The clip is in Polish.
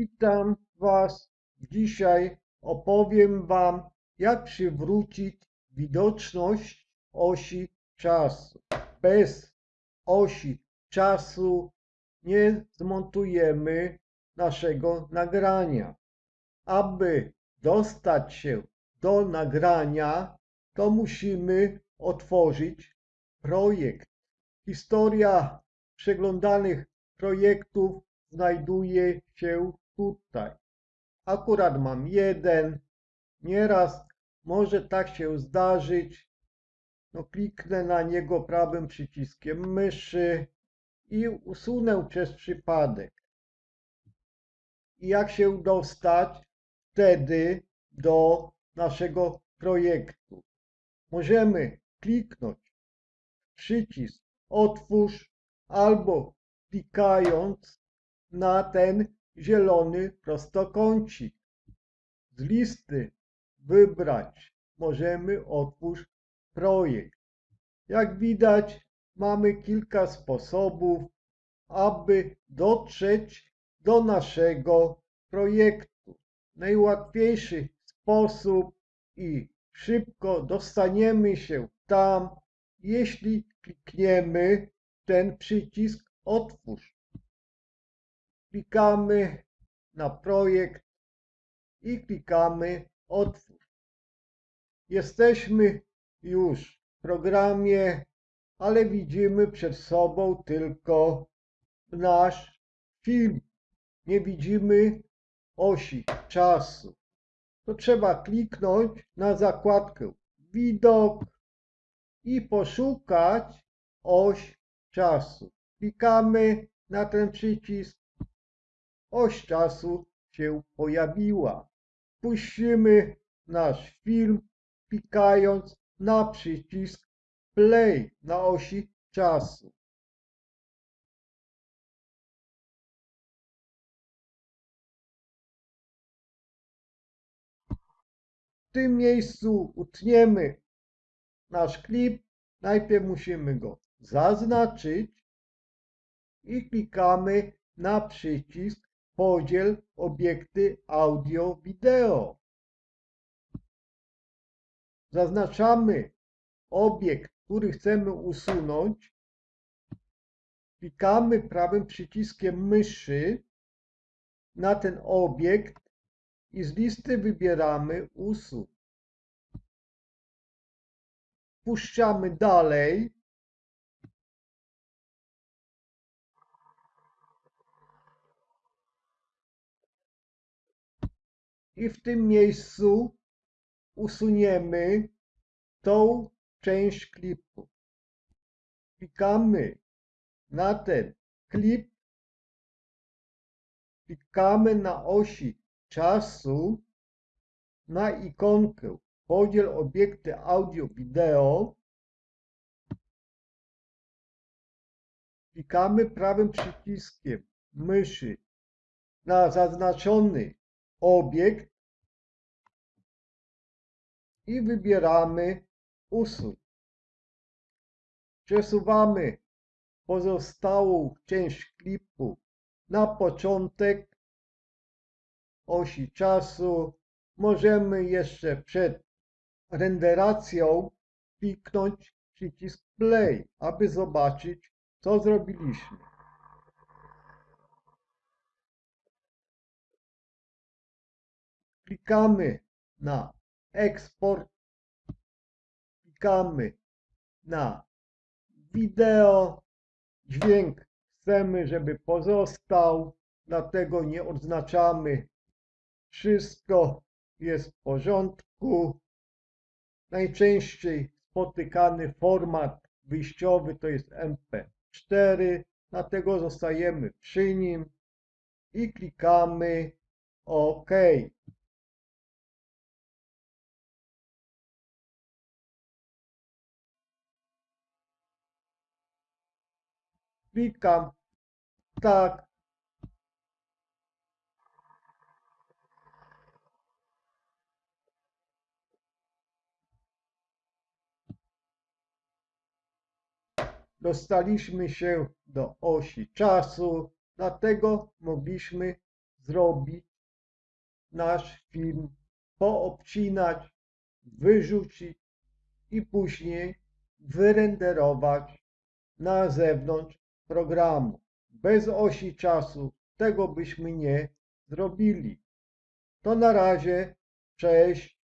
Witam Was. Dzisiaj opowiem Wam, jak przywrócić widoczność osi czasu. Bez osi czasu nie zmontujemy naszego nagrania. Aby dostać się do nagrania, to musimy otworzyć projekt. Historia przeglądanych projektów znajduje się tutaj. Akurat mam jeden. Nieraz może tak się zdarzyć. No, kliknę na niego prawym przyciskiem myszy i usunę przez przypadek. I jak się dostać wtedy do naszego projektu? Możemy kliknąć przycisk otwórz albo klikając na ten zielony prostokącik. Z listy wybrać możemy otwórz projekt. Jak widać mamy kilka sposobów, aby dotrzeć do naszego projektu. Najłatwiejszy sposób i szybko dostaniemy się tam, jeśli klikniemy ten przycisk otwórz. Klikamy na projekt i klikamy otwórz. Jesteśmy już w programie, ale widzimy przed sobą tylko nasz film. Nie widzimy osi czasu. To trzeba kliknąć na zakładkę widok i poszukać oś czasu. Klikamy na ten przycisk. Oś czasu się pojawiła. Puścimy nasz film, klikając na przycisk play na osi czasu. W tym miejscu utniemy nasz klip. Najpierw musimy go zaznaczyć i klikamy na przycisk podziel obiekty audio-wideo. Zaznaczamy obiekt, który chcemy usunąć. Klikamy prawym przyciskiem myszy na ten obiekt i z listy wybieramy usuń. Puszczamy dalej. I w tym miejscu usuniemy tą część klipu. Klikamy na ten klip, klikamy na osi czasu, na ikonkę podziel obiekty audio-wideo, klikamy prawym przyciskiem myszy na zaznaczony obiekt i wybieramy usuń. Przesuwamy pozostałą część klipu na początek osi czasu. Możemy jeszcze przed renderacją kliknąć przycisk play, aby zobaczyć co zrobiliśmy. Klikamy na eksport, klikamy na wideo, dźwięk chcemy, żeby pozostał, dlatego nie odznaczamy. Wszystko jest w porządku. Najczęściej spotykany format wyjściowy to jest MP4, dlatego zostajemy przy nim i klikamy OK. Klikam tak. Dostaliśmy się do osi czasu, dlatego mogliśmy zrobić nasz film, poobcinać, wyrzucić i później wyrenderować na zewnątrz programu. Bez osi czasu tego byśmy nie zrobili. To na razie, cześć.